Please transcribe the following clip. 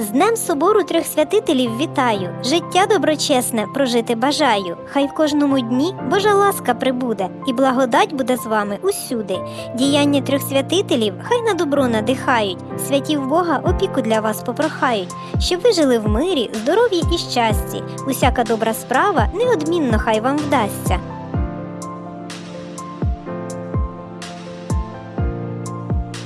З Днем собору трьох святителів вітаю, життя доброчесне прожити бажаю. Хай в кожному дні Божа ласка прибуде, і благодать буде з вами усюди. Діяння трьох святителів хай на добро надихають, святів Бога опіку для вас попрохають, щоб ви жили в мирі, здоров'ї і щасті. Усяка добра справа неодмінно хай вам вдасться.